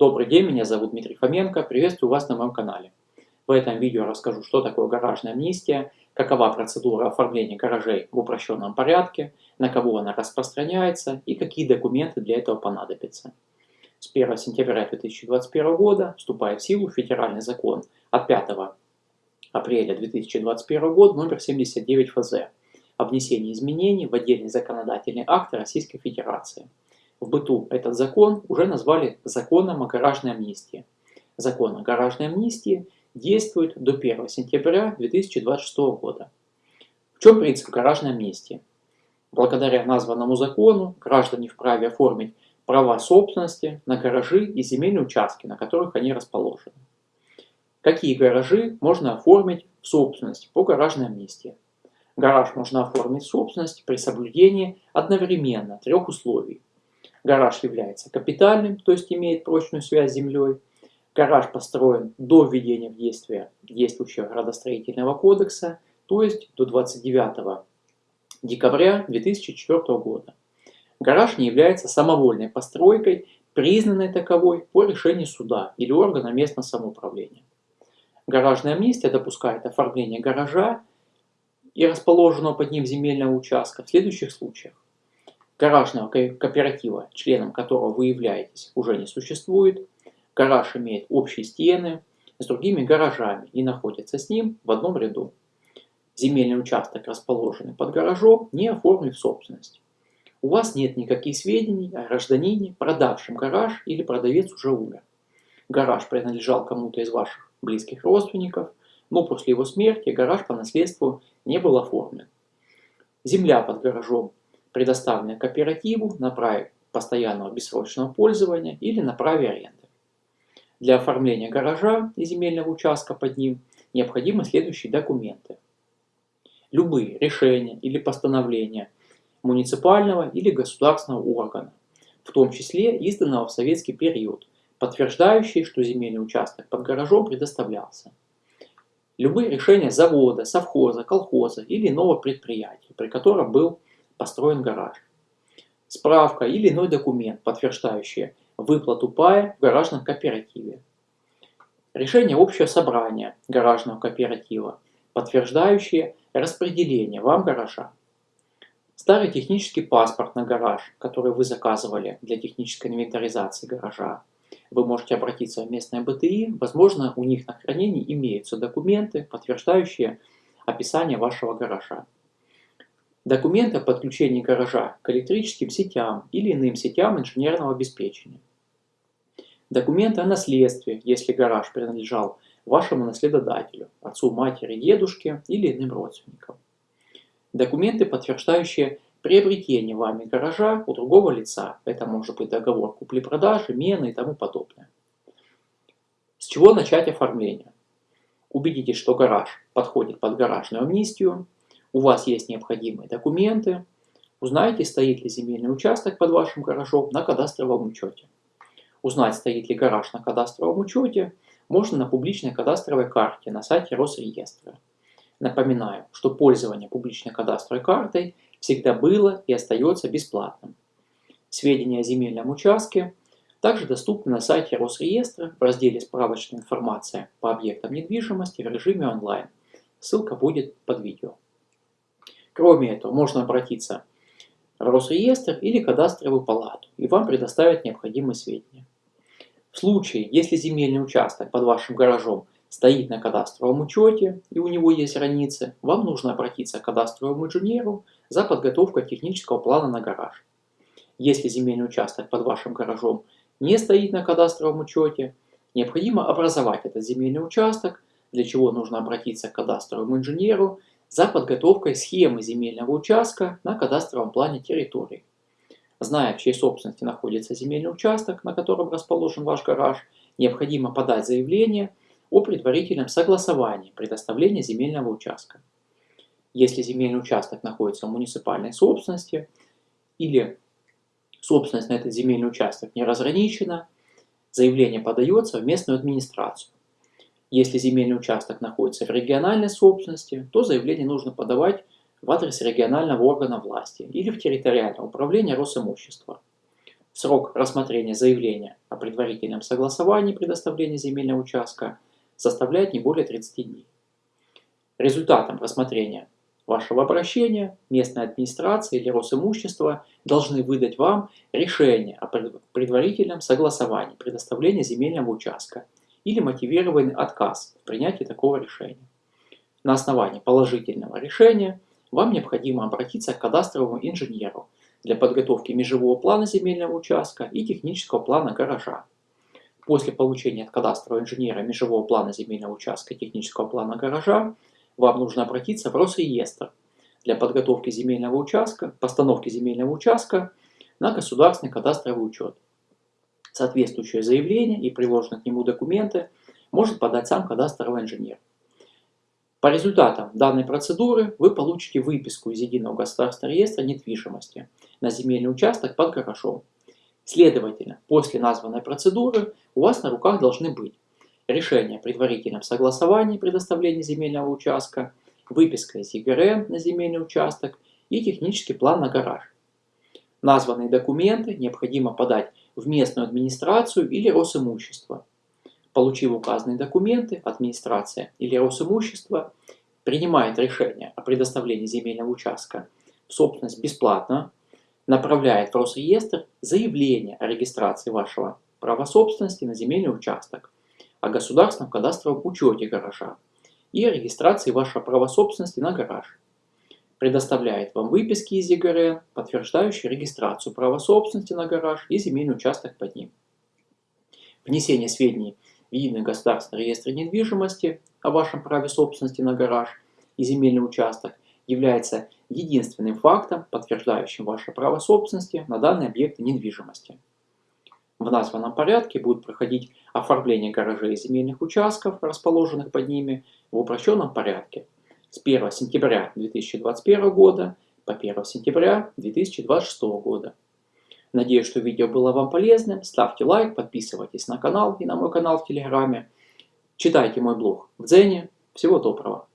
Добрый день, меня зовут Дмитрий Фоменко, приветствую вас на моем канале. В этом видео расскажу, что такое гаражная амнистия, какова процедура оформления гаражей в упрощенном порядке, на кого она распространяется и какие документы для этого понадобятся. С 1 сентября 2021 года вступает в силу федеральный закон от 5 апреля 2021 года номер 79 ФЗ о внесении изменений в отдельные законодательные акты Российской Федерации – в быту этот закон уже назвали законом о гаражной амнистии. Закон о гаражной амнистии действует до 1 сентября 2026 года. В чем принцип гаражной амнистии? Благодаря названному закону граждане вправе оформить права собственности на гаражи и земельные участки, на которых они расположены. Какие гаражи можно оформить в собственность по гаражной амнистии? Гараж можно оформить в собственность при соблюдении одновременно трех условий. Гараж является капитальным, то есть имеет прочную связь с землей. Гараж построен до введения в действие действующего градостроительного кодекса, то есть до 29 декабря 2004 года. Гараж не является самовольной постройкой, признанной таковой по решению суда или органа местного самоуправления. Гаражная амнистия допускает оформление гаража и расположенного под ним земельного участка в следующих случаях гаражного кооператива, членом которого вы являетесь, уже не существует. Гараж имеет общие стены с другими гаражами и находится с ним в одном ряду. Земельный участок, расположенный под гаражом, не оформлен в собственность. У вас нет никаких сведений о гражданине, продавшем гараж или продавец уже умер. Гараж принадлежал кому-то из ваших близких родственников, но после его смерти гараж по наследству не был оформлен. Земля под гаражом предоставленные кооперативу на праве постоянного бессрочного пользования или на праве аренды. Для оформления гаража и земельного участка под ним необходимы следующие документы. Любые решения или постановления муниципального или государственного органа, в том числе изданного в советский период, подтверждающие, что земельный участок под гаражом предоставлялся. Любые решения завода, совхоза, колхоза или иного предприятия, при котором был построен гараж. Справка или иной документ, подтверждающий выплату пая в гаражном кооперативе. Решение общего собрания гаражного кооператива, подтверждающее распределение вам гаража. Старый технический паспорт на гараж, который вы заказывали для технической инвентаризации гаража. Вы можете обратиться в местное БТИ, возможно, у них на хранении имеются документы, подтверждающие описание вашего гаража. Документы о подключении гаража к электрическим сетям или иным сетям инженерного обеспечения. Документы о наследстве, если гараж принадлежал вашему наследодателю, отцу, матери, дедушке или иным родственникам. Документы, подтверждающие приобретение вами гаража у другого лица. Это может быть договор купли-продажи, мены и тому подобное. С чего начать оформление? Убедитесь, что гараж подходит под гаражную амнистию, у вас есть необходимые документы, узнайте, стоит ли земельный участок под вашим гаражом на кадастровом учете. Узнать, стоит ли гараж на кадастровом учете, можно на публичной кадастровой карте на сайте Росреестра. Напоминаю, что пользование публичной кадастровой картой всегда было и остается бесплатным. Сведения о земельном участке также доступны на сайте Росреестра в разделе «Справочная информация по объектам недвижимости» в режиме онлайн. Ссылка будет под видео. Кроме этого, можно обратиться в Росреестр или кадастровую палату, и вам предоставят необходимые сведения. В случае, если земельный участок под вашим гаражом стоит на кадастровом учете и у него есть границы, вам нужно обратиться к кадастровому инженеру за подготовкой технического плана на гараж. Если земельный участок под вашим гаражом не стоит на кадастровом учете, необходимо образовать этот земельный участок, для чего нужно обратиться к кадастровому инженеру за подготовкой схемы земельного участка на кадастровом плане территории. Зная, в чьей собственности находится земельный участок, на котором расположен ваш гараж, необходимо подать заявление о предварительном согласовании предоставления земельного участка. Если земельный участок находится в муниципальной собственности или собственность на этот земельный участок не разграничена, заявление подается в местную администрацию. Если земельный участок находится в региональной собственности, то заявление нужно подавать в адрес регионального органа власти или в территориальное управление Росимущества. Срок рассмотрения заявления о предварительном согласовании предоставления земельного участка составляет не более 30 дней. Результатом рассмотрения вашего обращения местная администрация или Росимущество должны выдать вам решение о предварительном согласовании предоставления земельного участка или мотивированный отказ в принятии такого решения. На основании положительного решения вам необходимо обратиться к кадастровому инженеру для подготовки межевого плана земельного участка и технического плана гаража. После получения от кадастрового инженера межевого плана земельного участка и технического плана гаража вам нужно обратиться в Росреестр для подготовки земельного участка, постановки земельного участка на государственный кадастровый учет. Соответствующее заявление и приложенные к нему документы может подать сам кадастровый инженер. По результатам данной процедуры вы получите выписку из Единого государственного реестра недвижимости на земельный участок под гаражом. Следовательно, после названной процедуры у вас на руках должны быть решение о предварительном согласовании предоставления земельного участка, выписка из ЕГРН на земельный участок и технический план на гараж. Названные документы необходимо подать в местную администрацию или Росимущество. Получив указанные документы, администрация или Росимущество принимает решение о предоставлении земельного участка в собственность бесплатно, направляет в Росреестр заявление о регистрации вашего права собственности на земельный участок, о государственном кадастровом учете гаража и о регистрации вашего права собственности на гараж. Предоставляет вам выписки из ЕГРН, подтверждающие регистрацию права собственности на гараж и земельный участок под ним. Внесение сведений в Единый государственный реестр недвижимости о вашем праве собственности на гараж и земельный участок является единственным фактом, подтверждающим ваше право собственности на данные объекты недвижимости. В названном порядке будет проходить оформление гаражей и земельных участков, расположенных под ними, в упрощенном порядке с 1 сентября 2021 года по 1 сентября 2026 года. Надеюсь, что видео было вам полезным. Ставьте лайк, подписывайтесь на канал и на мой канал в Телеграме. Читайте мой блог в Дзене. Всего доброго!